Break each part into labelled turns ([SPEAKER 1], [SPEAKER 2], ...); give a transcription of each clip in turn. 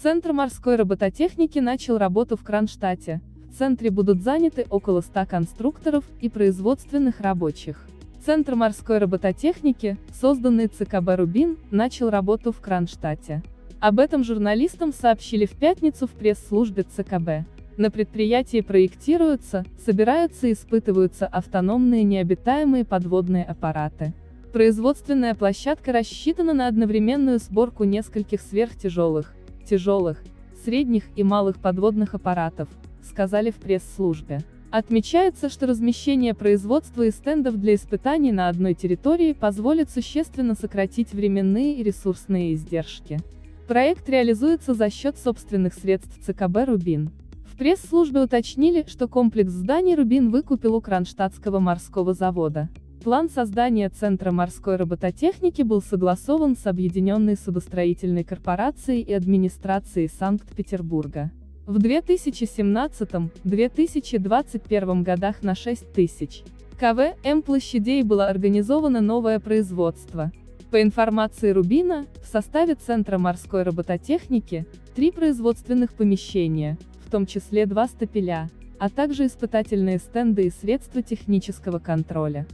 [SPEAKER 1] Центр морской робототехники начал работу в Кронштадте. В центре будут заняты около 100 конструкторов и производственных рабочих. Центр морской робототехники, созданный ЦКБ «Рубин», начал работу в Кронштадте. Об этом журналистам сообщили в пятницу в пресс-службе ЦКБ. На предприятии проектируются, собираются и испытываются автономные необитаемые подводные аппараты. Производственная площадка рассчитана на одновременную сборку нескольких сверхтяжелых, тяжелых, средних и малых подводных аппаратов, сказали в пресс-службе. Отмечается, что размещение производства и стендов для испытаний на одной территории позволит существенно сократить временные и ресурсные издержки. Проект реализуется за счет собственных средств ЦКБ «Рубин». В пресс-службе уточнили, что комплекс зданий «Рубин» выкупил у Кронштадтского морского завода. План создания Центра морской робототехники был согласован с Объединенной судостроительной корпорацией и администрацией Санкт-Петербурга. В 2017-2021 годах на 6 тысяч КВ М площадей было организовано новое производство. По информации Рубина, в составе Центра морской робототехники, три производственных помещения, в том числе два стапеля, а также испытательные стенды и средства технического контроля.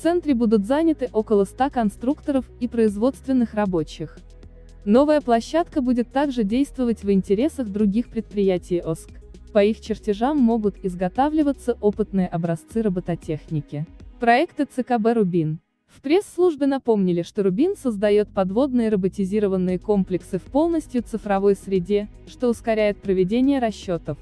[SPEAKER 1] Центре будут заняты около 100 конструкторов и производственных рабочих. Новая площадка будет также действовать в интересах других предприятий ОСК. По их чертежам могут изготавливаться опытные образцы робототехники. Проекты ЦКБ «Рубин». В пресс-службе напомнили, что Рубин создает подводные роботизированные комплексы в полностью цифровой среде, что ускоряет проведение расчетов,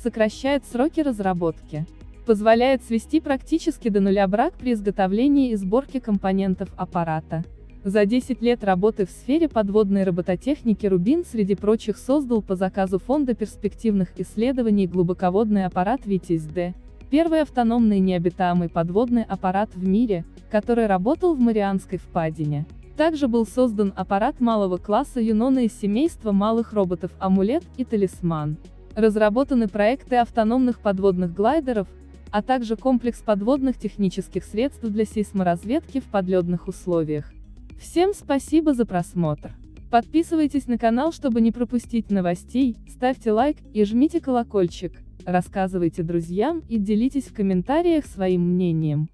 [SPEAKER 1] сокращает сроки разработки, позволяет свести практически до нуля брак при изготовлении и сборке компонентов аппарата. За 10 лет работы в сфере подводной робототехники Рубин среди прочих создал по заказу Фонда перспективных исследований глубоководный аппарат «Витязь-Д», первый автономный необитаемый подводный аппарат в мире, который работал в Марианской впадине. Также был создан аппарат малого класса Юнона из семейства малых роботов «Амулет» и «Талисман». Разработаны проекты автономных подводных глайдеров, а также комплекс подводных технических средств для сейсморазведки в подледных условиях. Всем спасибо за просмотр. Подписывайтесь на канал, чтобы не пропустить новостей, ставьте лайк и жмите колокольчик, рассказывайте друзьям и делитесь в комментариях своим мнением.